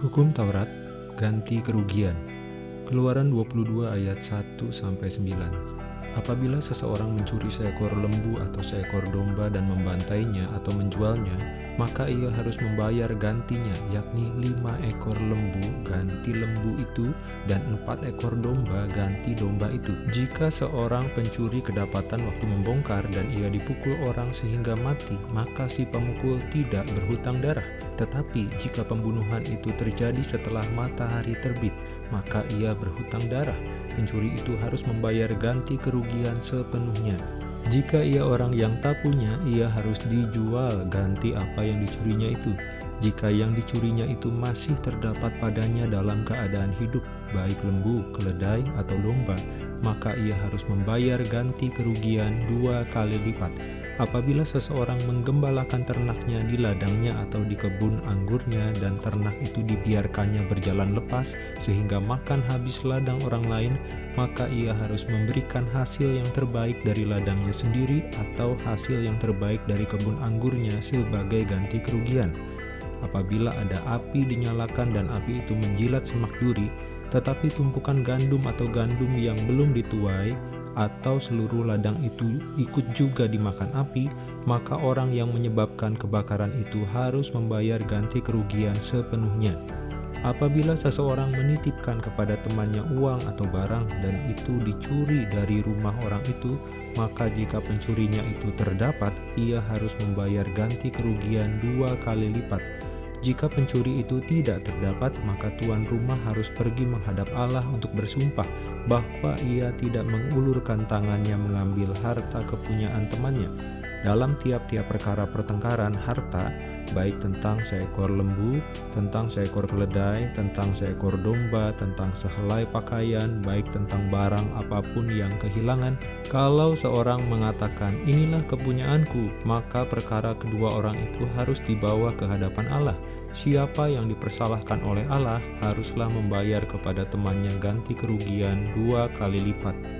Hukum Taurat ganti kerugian. Keluaran 22 ayat 1 sampai 9. Apabila seseorang mencuri seekor lembu atau seekor domba dan membantainya atau menjualnya, maka ia harus membayar gantinya, yakni lima ekor lembu ganti lembu itu dan empat ekor domba ganti domba itu. Jika seorang pencuri kedapatan waktu membongkar dan ia dipukul orang sehingga mati, maka si pemukul tidak berhutang darah. Tetapi jika pembunuhan itu terjadi setelah matahari terbit, maka ia berhutang darah. Pencuri itu harus membayar ganti kerugian sepenuhnya. Jika ia orang yang tak punya, ia harus dijual ganti apa yang dicurinya itu. Jika yang dicurinya itu masih terdapat padanya dalam keadaan hidup, baik lembu, keledai, atau domba, maka ia harus membayar ganti kerugian dua kali lipat Apabila seseorang menggembalakan ternaknya di ladangnya atau di kebun anggurnya dan ternak itu dibiarkannya berjalan lepas sehingga makan habis ladang orang lain, maka ia harus memberikan hasil yang terbaik dari ladangnya sendiri atau hasil yang terbaik dari kebun anggurnya sebagai ganti kerugian. Apabila ada api dinyalakan dan api itu menjilat semak duri, tetapi tumpukan gandum atau gandum yang belum dituai atau seluruh ladang itu ikut juga dimakan api, maka orang yang menyebabkan kebakaran itu harus membayar ganti kerugian sepenuhnya. Apabila seseorang menitipkan kepada temannya uang atau barang dan itu dicuri dari rumah orang itu, maka jika pencurinya itu terdapat, ia harus membayar ganti kerugian dua kali lipat jika pencuri itu tidak terdapat, maka tuan rumah harus pergi menghadap Allah untuk bersumpah bahwa ia tidak mengulurkan tangannya mengambil harta kepunyaan temannya. Dalam tiap-tiap perkara pertengkaran harta, baik tentang seekor lembu, tentang seekor keledai, tentang seekor domba, tentang sehelai pakaian, baik tentang barang apa pun yang kehilangan. Kalau seorang mengatakan, inilah kepunyaanku, maka perkara kedua orang itu harus dibawa ke hadapan Allah. Siapa yang dipersalahkan oleh Allah haruslah membayar kepada temannya ganti kerugian dua kali lipat